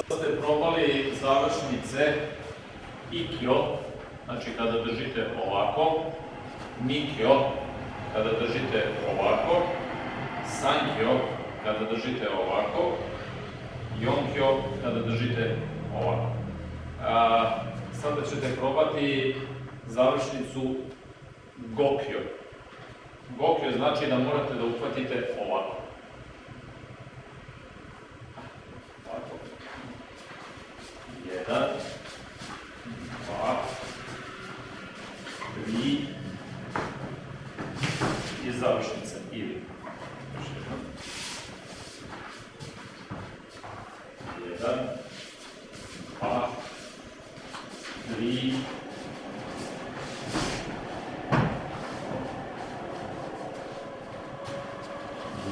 ste probali završnice ikio, znači kada držite ovako, nikio, kada držite ovako, sankio, kada držite ovako, jonkio, kada držite ovako. A, sada ćete probati završnicu gokio. Gokio znači da morate da uhvatite ovako. Ovako. Jedan, dva, tri i završnica. Ili. Još jednom. Jedan, dva, tri,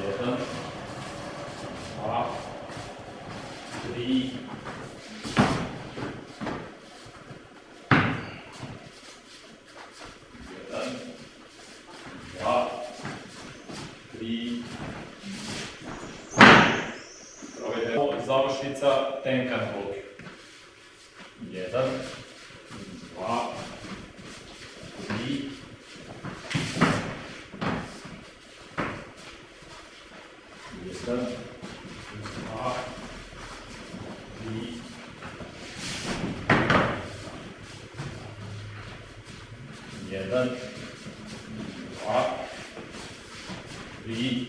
jedan, dva, tri, jedan, dva, Ovo je završnica tenkan blok. Jedan, dva, tri, jedan, dva, tri, jedan, dva, tri,